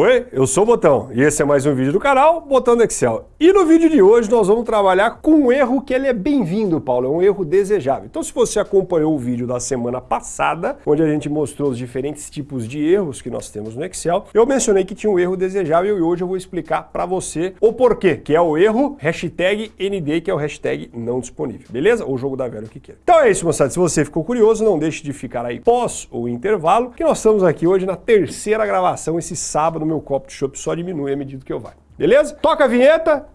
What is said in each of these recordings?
Oi, eu sou o Botão e esse é mais um vídeo do canal Botão do Excel. E no vídeo de hoje nós vamos trabalhar com um erro que ele é bem-vindo, Paulo, é um erro desejável. Então se você acompanhou o vídeo da semana passada, onde a gente mostrou os diferentes tipos de erros que nós temos no Excel, eu mencionei que tinha um erro desejável e hoje eu vou explicar para você o porquê, que é o erro hashtag ND, que é o hashtag não disponível, beleza? Ou jogo da velha, o que quer. Então é isso, moçada. Se você ficou curioso, não deixe de ficar aí pós o intervalo, que nós estamos aqui hoje na terceira gravação, esse sábado meu copo de chopp só diminui à medida que eu vai. Beleza? Toca a vinheta.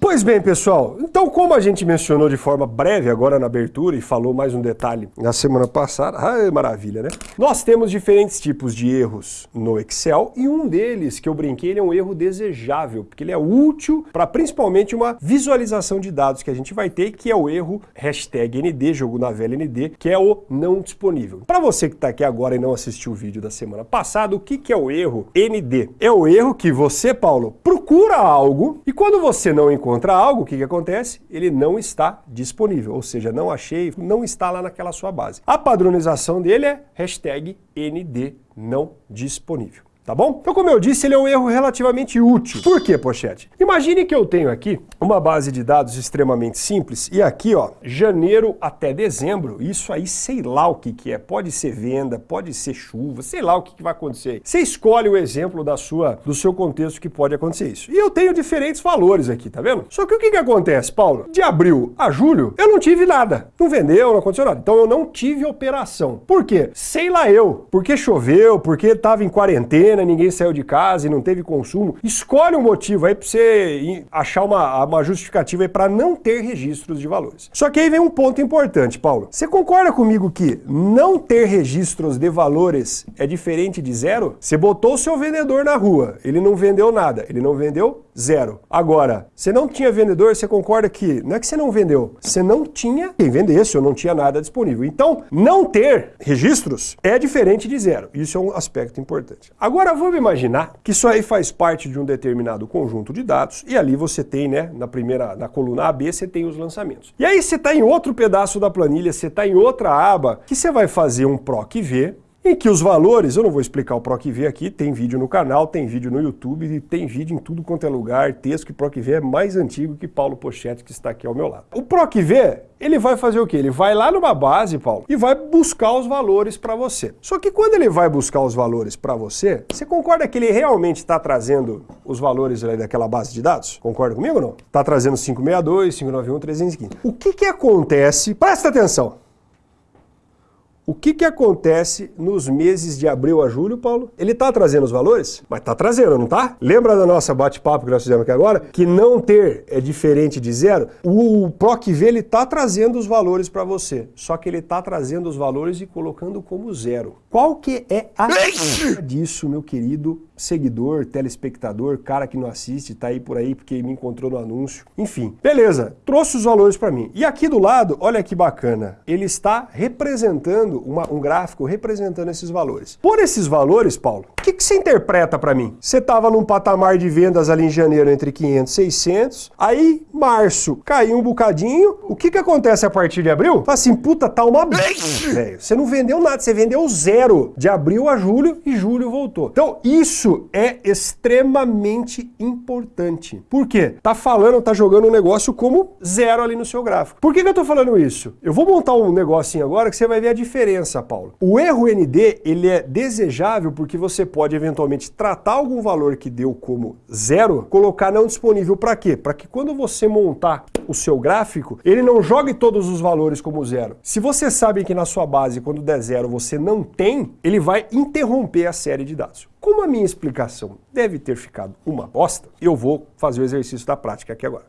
Pois bem, pessoal, como a gente mencionou de forma breve agora na abertura e falou mais um detalhe na semana passada, ai, maravilha, né? Nós temos diferentes tipos de erros no Excel e um deles que eu brinquei, é um erro desejável, porque ele é útil para principalmente uma visualização de dados que a gente vai ter, que é o erro hashtag ND, jogo na velha ND, que é o não disponível. Para você que está aqui agora e não assistiu o vídeo da semana passada, o que, que é o erro ND? É o erro que você, Paulo, procura algo e quando você não encontra encontra algo, o que, que acontece? Ele não está disponível, ou seja, não achei, não está lá naquela sua base. A padronização dele é hashtag ND não disponível tá bom? Então, como eu disse, ele é um erro relativamente útil. Por quê, Pochete? Imagine que eu tenho aqui uma base de dados extremamente simples e aqui, ó, janeiro até dezembro, isso aí sei lá o que que é. Pode ser venda, pode ser chuva, sei lá o que, que vai acontecer. Você escolhe o exemplo da sua, do seu contexto que pode acontecer isso. E eu tenho diferentes valores aqui, tá vendo? Só que o que que acontece, Paulo? De abril a julho, eu não tive nada. Não vendeu, não aconteceu nada. Então eu não tive operação. Por quê? Sei lá eu. Porque choveu, porque estava em quarentena, ninguém saiu de casa e não teve consumo. Escolhe um motivo aí para você achar uma, uma justificativa aí para não ter registros de valores. Só que aí vem um ponto importante, Paulo. Você concorda comigo que não ter registros de valores é diferente de zero? Você botou o seu vendedor na rua, ele não vendeu nada, ele não vendeu zero. Agora, você não tinha vendedor, você concorda que não é que você não vendeu, você não tinha quem vendesse ou não tinha nada disponível. Então, não ter registros é diferente de zero. Isso é um aspecto importante. Agora, vamos imaginar que isso aí faz parte de um determinado conjunto de dados e ali você tem, né, na primeira, na coluna AB, você tem os lançamentos. E aí você está em outro pedaço da planilha, você está em outra aba, que você vai fazer um PROC-V, em que os valores, eu não vou explicar o PROC-V aqui, tem vídeo no canal, tem vídeo no YouTube, e tem vídeo em tudo quanto é lugar, texto que PROC-V é mais antigo que Paulo Pochetti, que está aqui ao meu lado. O PROC-V, ele vai fazer o quê? Ele vai lá numa base, Paulo, e vai buscar os valores para você. Só que quando ele vai buscar os valores para você, você concorda que ele realmente está trazendo os valores daquela base de dados? Concorda comigo ou não? Está trazendo 562, 591, 315. O que que acontece? Presta atenção! O que, que acontece nos meses de abril a julho, Paulo? Ele está trazendo os valores? Mas está trazendo, não está? Lembra da nossa bate-papo que nós fizemos aqui agora? Que não ter é diferente de zero? O PROC-V ele está trazendo os valores para você, só que ele está trazendo os valores e colocando como zero. Qual que é a disso, meu querido seguidor, telespectador, cara que não assiste, tá aí por aí porque me encontrou no anúncio. Enfim, beleza, trouxe os valores para mim. E aqui do lado, olha que bacana, ele está representando uma, um gráfico representando esses valores. Por esses valores, Paulo, o que, que você interpreta para mim? Você estava num patamar de vendas ali em janeiro entre 500 e 600, aí março caiu um bocadinho, o que, que acontece a partir de abril? Fala assim, puta, tá uma velho. Você não vendeu nada, você vendeu zero de abril a julho e julho voltou. Então, isso é extremamente importante. Por quê? Tá falando, tá jogando um negócio como zero ali no seu gráfico. Por que, que eu tô falando isso? Eu vou montar um negocinho agora que você vai ver a diferença, Paulo. O erro ND, ele é desejável porque você pode eventualmente tratar algum valor que deu como zero, colocar não disponível para quê? Para que quando você montar o seu gráfico, ele não jogue todos os valores como zero. Se você sabe que na sua base, quando der zero, você não tem, ele vai interromper a série de dados. Como a minha explicação deve ter ficado uma bosta, eu vou fazer o exercício da prática aqui agora.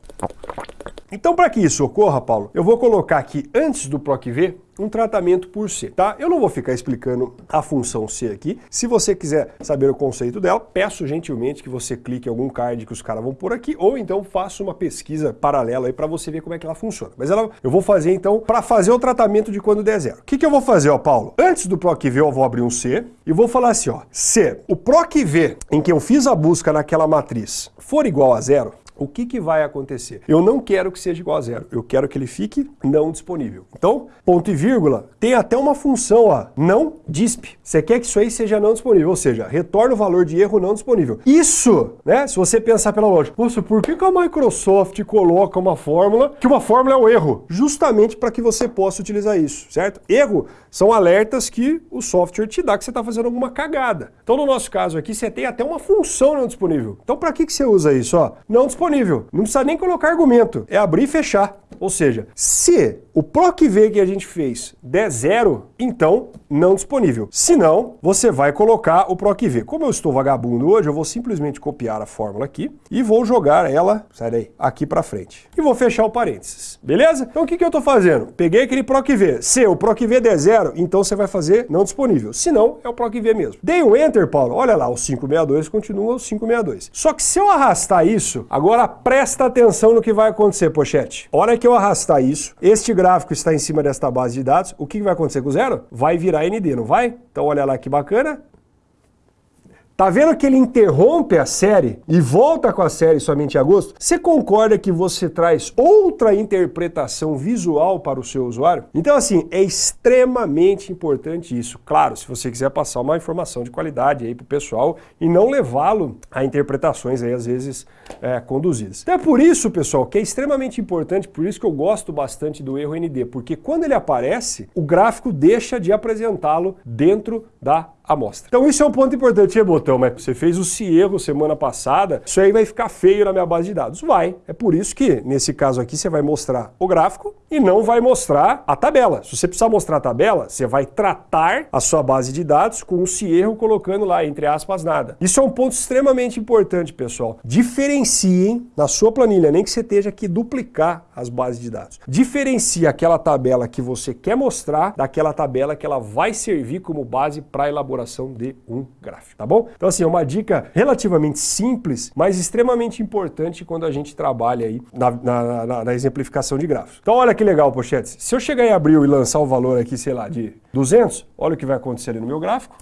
Então, para que isso ocorra, Paulo, eu vou colocar aqui, antes do PROC-V, um tratamento por C, tá? Eu não vou ficar explicando a função C aqui. Se você quiser saber o conceito dela, peço gentilmente que você clique em algum card que os caras vão por aqui, ou então faça uma pesquisa paralela aí para você ver como é que ela funciona. Mas ela, eu vou fazer então, para fazer o tratamento de quando der zero. O que, que eu vou fazer, ó, Paulo? Antes do PROC-V eu vou abrir um C e vou falar assim, ó, C, o PROC-V em que eu fiz a busca naquela matriz for igual a zero, o que, que vai acontecer? Eu não quero que seja igual a zero, eu quero que ele fique não disponível. Então, ponto e vírgula tem até uma função, ó, não disp. Você quer que isso aí seja não disponível, ou seja, retorna o valor de erro não disponível. Isso, né, se você pensar pela lógica, nossa, por que, que a Microsoft coloca uma fórmula, que uma fórmula é o erro? Justamente para que você possa utilizar isso, certo? Erro são alertas que o software te dá que você está fazendo alguma cagada. Então, no nosso caso aqui, você tem até uma função não disponível. Então, para que, que você usa isso? Ó, não disponível. Não precisa nem colocar argumento. É abrir e fechar. Ou seja, se o PROC-V que a gente fez der zero, então não disponível. Se não, você vai colocar o PROC-V. Como eu estou vagabundo hoje, eu vou simplesmente copiar a fórmula aqui e vou jogar ela, sai daí, aqui para frente. E vou fechar o parênteses, beleza? Então o que, que eu estou fazendo? Peguei aquele PROC-V. Se o PROC-V der zero, então você vai fazer não disponível. Se não, é o PROC-V mesmo. Dei um Enter, Paulo. Olha lá, o 562 continua o 562. Só que se eu arrastar isso, agora presta atenção no que vai acontecer, pochete. Hora que eu arrastar isso, este gráfico está em cima desta base de dados, o que vai acontecer com o zero? Vai virar ND, não vai? Então olha lá que bacana, Tá vendo que ele interrompe a série e volta com a série somente em agosto? Você concorda que você traz outra interpretação visual para o seu usuário? Então, assim, é extremamente importante isso. Claro, se você quiser passar uma informação de qualidade aí para o pessoal e não levá-lo a interpretações aí, às vezes, é, conduzidas. Então é por isso, pessoal, que é extremamente importante, por isso que eu gosto bastante do erro ND, porque quando ele aparece, o gráfico deixa de apresentá-lo dentro da amostra. Então isso é um ponto importante, hein, Botão? Mas você fez o erro semana passada, isso aí vai ficar feio na minha base de dados. Vai. É por isso que, nesse caso aqui, você vai mostrar o gráfico e não vai mostrar a tabela. Se você precisar mostrar a tabela, você vai tratar a sua base de dados com o erro colocando lá, entre aspas, nada. Isso é um ponto extremamente importante, pessoal. Diferenciem na sua planilha, nem que você esteja aqui duplicar as bases de dados. Diferencie aquela tabela que você quer mostrar daquela tabela que ela vai servir como base para elaborar elaboração de um gráfico, tá bom? Então assim, é uma dica relativamente simples, mas extremamente importante quando a gente trabalha aí na, na, na, na exemplificação de gráficos. Então olha que legal, pochetes. Se eu chegar em abril e lançar o valor aqui, sei lá, de 200, olha o que vai acontecer ali no meu gráfico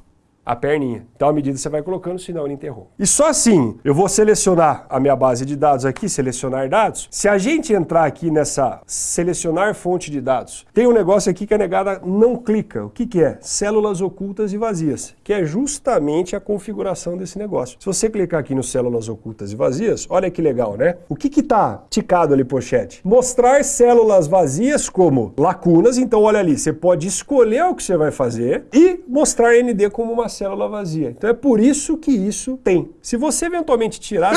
a perninha. Então, à medida que você vai colocando, senão ele interrompe. E só assim, eu vou selecionar a minha base de dados aqui, selecionar dados. Se a gente entrar aqui nessa selecionar fonte de dados, tem um negócio aqui que a negada não clica. O que, que é? Células ocultas e vazias, que é justamente a configuração desse negócio. Se você clicar aqui no células ocultas e vazias, olha que legal, né? O que que tá ticado ali, pochete? Mostrar células vazias como lacunas. Então, olha ali, você pode escolher o que você vai fazer e mostrar ND como uma célula vazia. Então é por isso que isso tem. Se você eventualmente tirar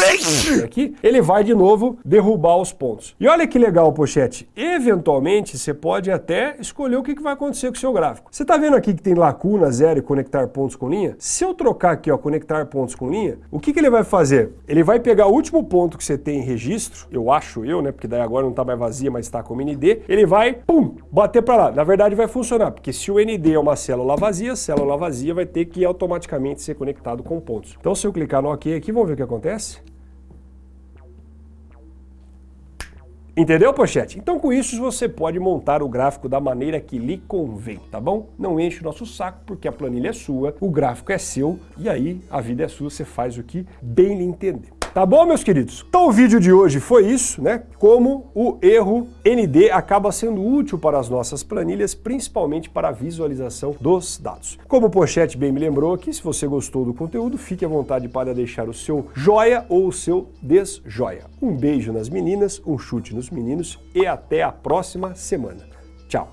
aqui, ele vai de novo derrubar os pontos. E olha que legal, pochete. Eventualmente, você pode até escolher o que vai acontecer com o seu gráfico. Você está vendo aqui que tem lacuna zero e conectar pontos com linha? Se eu trocar aqui, ó, conectar pontos com linha, o que, que ele vai fazer? Ele vai pegar o último ponto que você tem em registro, eu acho eu, né, porque daí agora não está mais vazia, mas está como ND, ele vai, pum, bater para lá. Na verdade vai funcionar, porque se o ND é uma célula vazia, célula vazia vai ter que automaticamente ser conectado com pontos. Então se eu clicar no OK aqui, vamos ver o que acontece? Entendeu, pochete? Então com isso você pode montar o gráfico da maneira que lhe convém, tá bom? Não enche o nosso saco porque a planilha é sua, o gráfico é seu e aí a vida é sua, você faz o que bem lhe entender. Tá bom, meus queridos? Então o vídeo de hoje foi isso, né? Como o erro ND acaba sendo útil para as nossas planilhas, principalmente para a visualização dos dados. Como o Pochete bem me lembrou aqui, se você gostou do conteúdo, fique à vontade para deixar o seu joia ou o seu desjoia. Um beijo nas meninas, um chute nos meninos e até a próxima semana. Tchau!